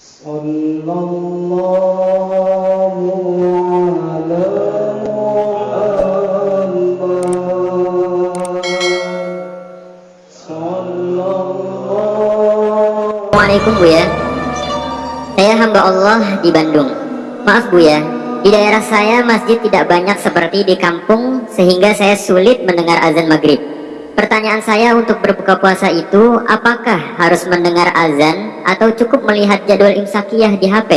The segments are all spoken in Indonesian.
صلى الله على محمد صلى الله Assalamualaikum Bu ya Saya hamba Allah di Bandung Maaf Bu ya Di daerah saya masjid tidak banyak seperti di kampung Sehingga saya sulit mendengar azan maghrib Pertanyaan saya untuk berbuka puasa itu Apakah harus mendengar azan Atau cukup melihat jadwal imsakiyah di HP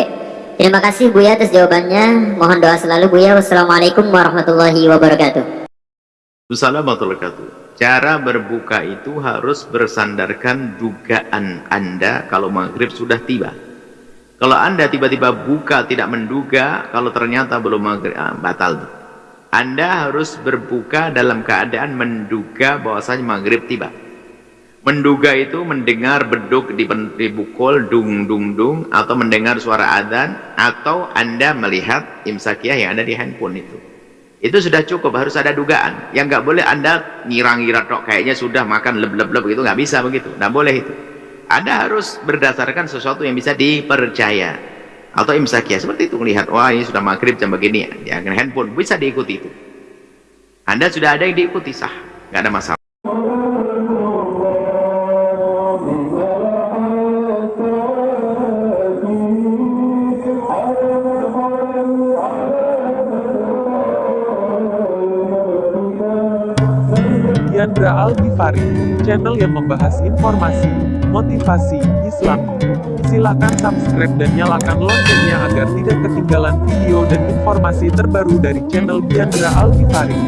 Terima kasih Bu ya atas jawabannya Mohon doa selalu Bu ya Wassalamualaikum warahmatullahi wabarakatuh Assalamualaikum warahmatullahi wabarakatuh. Cara berbuka itu harus bersandarkan dugaan Anda kalau maghrib sudah tiba. Kalau Anda tiba-tiba buka tidak menduga, kalau ternyata belum maghrib, ah, batal. Anda harus berbuka dalam keadaan menduga bahwasanya maghrib tiba. Menduga itu mendengar beduk di dibukul dung dung dung atau mendengar suara adzan atau Anda melihat imsakiyah yang ada di handphone itu. Itu sudah cukup, harus ada dugaan. Yang nggak boleh Anda ngira-ngira tok kayaknya sudah makan leb-leb-leb gitu, nggak bisa begitu. Nggak boleh itu. Anda harus berdasarkan sesuatu yang bisa dipercaya. Atau imsakiyah, seperti itu melihat, wah ini sudah maghrib jam begini, ya handphone, bisa diikuti itu. Anda sudah ada yang diikuti, sah, nggak ada masalah. Yandra Al-Ghifari, channel yang membahas informasi, motivasi, Islam. Silakan subscribe dan nyalakan loncengnya agar tidak ketinggalan video dan informasi terbaru dari channel Yandra Al-Ghifari.